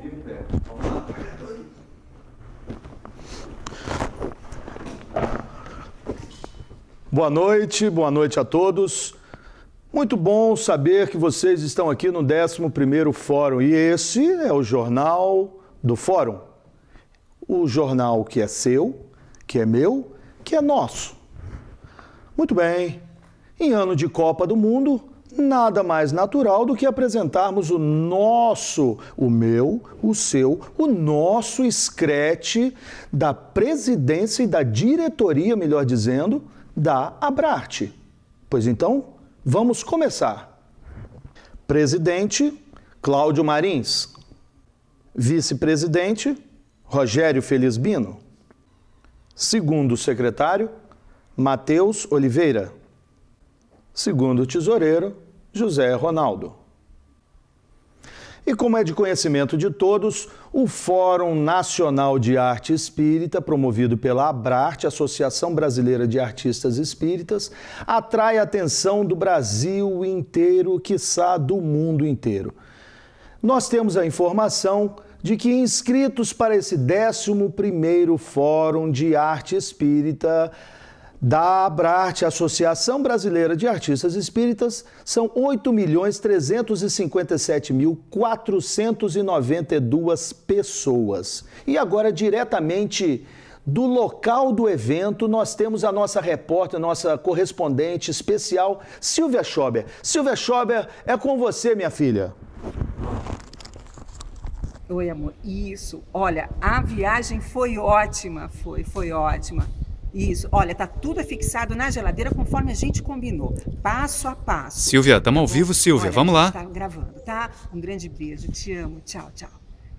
vivo é. Vamos lá. Boa noite, boa noite a todos. Muito bom saber que vocês estão aqui no 11º Fórum e esse é o Jornal do Fórum. O jornal que é seu, que é meu, que é nosso. Muito bem. Em ano de Copa do Mundo, nada mais natural do que apresentarmos o nosso, o meu, o seu, o nosso escrete da presidência e da diretoria, melhor dizendo, da Abrarte. Pois então, vamos começar. Presidente Cláudio Marins. Vice-presidente Rogério Felizbino. Segundo secretário Matheus Oliveira. Segundo tesoureiro José Ronaldo. E como é de conhecimento de todos, o Fórum Nacional de Arte Espírita, promovido pela Abrarte, Associação Brasileira de Artistas Espíritas, atrai a atenção do Brasil inteiro, quiçá do mundo inteiro. Nós temos a informação de que inscritos para esse 11º Fórum de Arte Espírita da Abrarte, Associação Brasileira de Artistas Espíritas, são 8.357.492 pessoas. E agora, diretamente do local do evento, nós temos a nossa repórter, nossa correspondente especial, Silvia Schober. Silvia Schober, é com você, minha filha. Oi, amor. Isso. Olha, a viagem foi ótima, foi, foi ótima. Isso. Olha, tá tudo fixado na geladeira conforme a gente combinou. Passo a passo. Silvia, estamos ao vivo, Silvia. Olha, Vamos lá. Tá gravando, tá? Um grande beijo. Te amo. Tchau, tchau.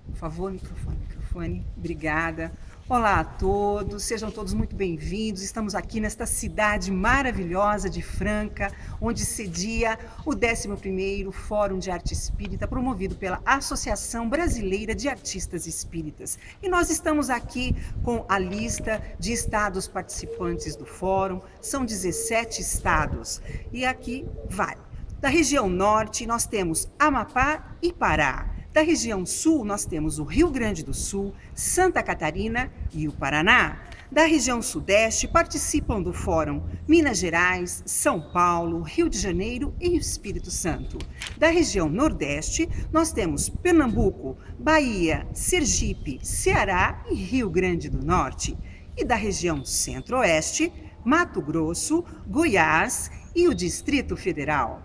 Por favor, microfone, microfone. Obrigada. Olá a todos, sejam todos muito bem-vindos. Estamos aqui nesta cidade maravilhosa de Franca, onde cedia o 11º Fórum de Arte Espírita, promovido pela Associação Brasileira de Artistas Espíritas. E nós estamos aqui com a lista de estados participantes do fórum, são 17 estados. E aqui vai. Da região norte, nós temos Amapá e Pará. Da região sul, nós temos o Rio Grande do Sul, Santa Catarina e o Paraná. Da região sudeste, participam do Fórum Minas Gerais, São Paulo, Rio de Janeiro e Espírito Santo. Da região nordeste, nós temos Pernambuco, Bahia, Sergipe, Ceará e Rio Grande do Norte. E da região centro-oeste, Mato Grosso, Goiás e o Distrito Federal.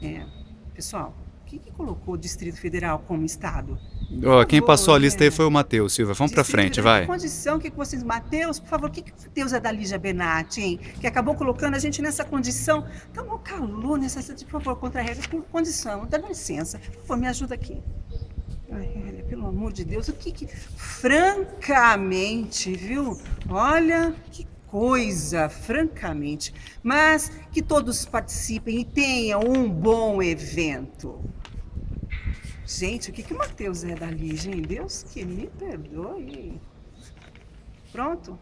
É, pessoal, que, que colocou o Distrito Federal como Estado? Oh, quem passou a lista aí foi o Matheus, Silvia. Vamos para frente, vai. condição, que, que vocês... Matheus, por favor, o que, que Deus é da Lígia Benatti, hein? Que acabou colocando a gente nessa condição. Um calor nessa... Por favor, contra a regra, por condição. Dá licença. Por favor, me ajuda aqui. Ai, pelo amor de Deus, o que que... Francamente, viu? Olha, que coisa, francamente. Mas que todos participem e tenham um bom evento. Gente, o que, que o Matheus é da Lígia, Deus que me perdoe. Pronto.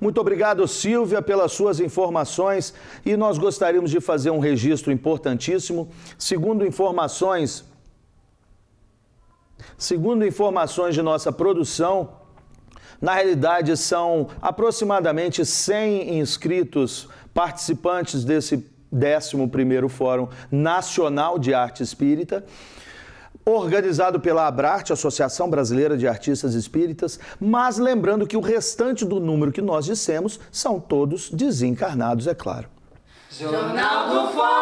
Muito obrigado, Silvia, pelas suas informações. E nós gostaríamos de fazer um registro importantíssimo. Segundo informações, segundo informações de nossa produção, na realidade são aproximadamente 100 inscritos participantes desse 11º Fórum Nacional de Arte Espírita, organizado pela Abrarte, Associação Brasileira de Artistas Espíritas, mas lembrando que o restante do número que nós dissemos são todos desencarnados, é claro. Jornal do Fórum!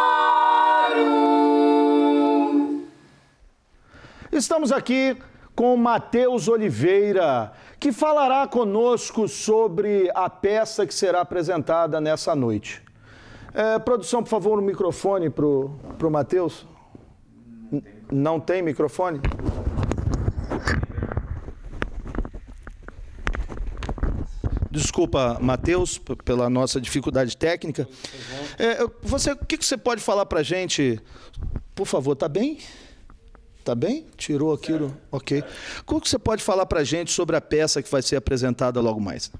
Estamos aqui com Matheus Oliveira, que falará conosco sobre a peça que será apresentada nessa noite. É, produção, por favor, um microfone para o Matheus. Não tem microfone? Desculpa, Matheus, pela nossa dificuldade técnica. É, você, o que você pode falar para a gente? Por favor, tá bem? Tá bem? Tirou aquilo? Ok. Como que você pode falar para gente sobre a peça que vai ser apresentada logo mais?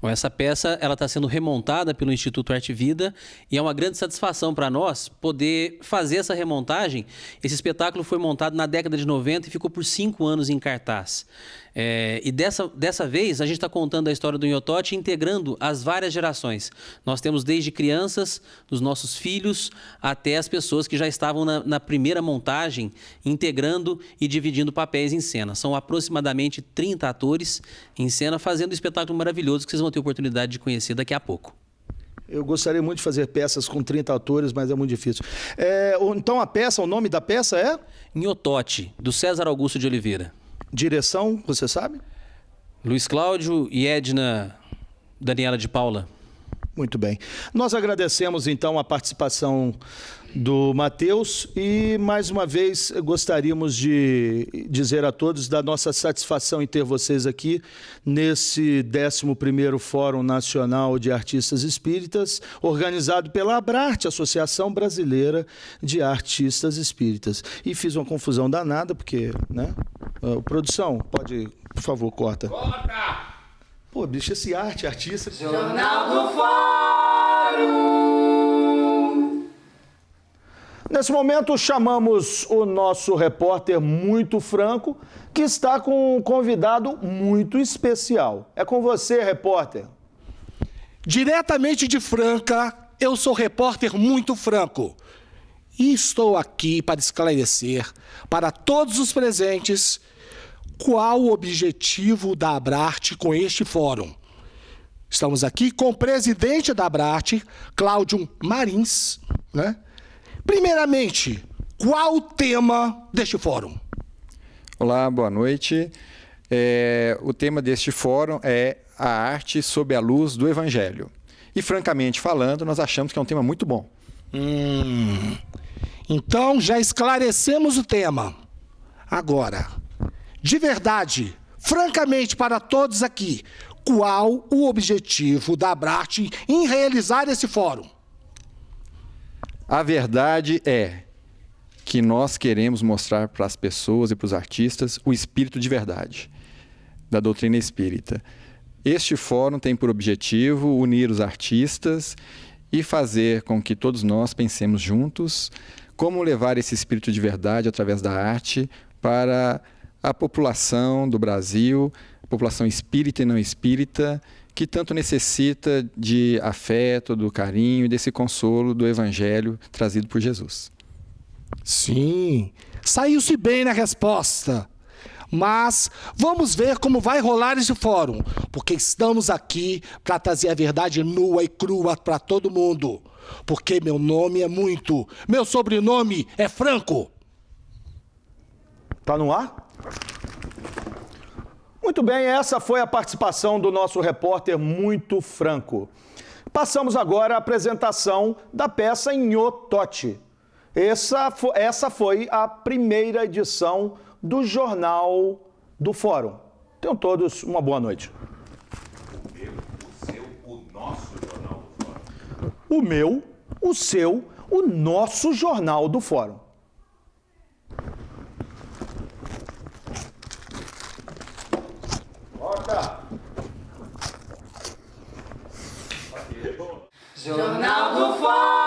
Bom, essa peça ela está sendo remontada pelo Instituto Arte Vida e é uma grande satisfação para nós poder fazer essa remontagem. Esse espetáculo foi montado na década de 90 e ficou por cinco anos em cartaz. É, e dessa, dessa vez a gente está contando a história do Inhotote integrando as várias gerações. Nós temos desde crianças, dos nossos filhos, até as pessoas que já estavam na, na primeira montagem, integrando e dividindo papéis em cena. São aproximadamente 30 atores em cena fazendo um espetáculo maravilhoso que vocês vão ter oportunidade de conhecer daqui a pouco. Eu gostaria muito de fazer peças com 30 atores, mas é muito difícil. É, então a peça, o nome da peça é? Inhotote, do César Augusto de Oliveira. Direção, você sabe? Luiz Cláudio e Edna Daniela de Paula. Muito bem. Nós agradecemos então a participação do Matheus e mais uma vez gostaríamos de dizer a todos da nossa satisfação em ter vocês aqui nesse 11º Fórum Nacional de Artistas Espíritas, organizado pela Abrarte, Associação Brasileira de Artistas Espíritas. E fiz uma confusão danada porque, né? Uh, produção, pode, por favor, corta. Corta! Pô, bicho, esse arte, artista. Jornal do Fórum. Nesse momento, chamamos o nosso repórter muito franco, que está com um convidado muito especial. É com você, repórter. Diretamente de Franca, eu sou repórter muito franco. E estou aqui para esclarecer para todos os presentes qual o objetivo da Abrarte com este fórum. Estamos aqui com o presidente da Abrarte, Cláudio Marins. Né? Primeiramente, qual o tema deste fórum? Olá, boa noite. É, o tema deste fórum é a arte sob a luz do Evangelho. E, francamente falando, nós achamos que é um tema muito bom. Hum, então, já esclarecemos o tema. Agora, de verdade, francamente para todos aqui, qual o objetivo da Abrat em realizar esse fórum? A verdade é que nós queremos mostrar para as pessoas e para os artistas o espírito de verdade da doutrina espírita. Este fórum tem por objetivo unir os artistas e fazer com que todos nós pensemos juntos como levar esse espírito de verdade através da arte para a população do Brasil, população espírita e não espírita, que tanto necessita de afeto, do carinho e desse consolo do evangelho trazido por Jesus. Sim, saiu-se bem na resposta. Mas vamos ver como vai rolar esse fórum, porque estamos aqui para trazer a verdade nua e crua para todo mundo. Porque meu nome é muito, meu sobrenome é Franco. Tá no ar? Muito bem, essa foi a participação do nosso repórter muito franco. Passamos agora à apresentação da peça Nhotote. Essa, essa foi a primeira edição do Jornal do Fórum. Tenham todos uma boa noite. O meu, o seu, o nosso Jornal do Fórum. Jornal do Fórum.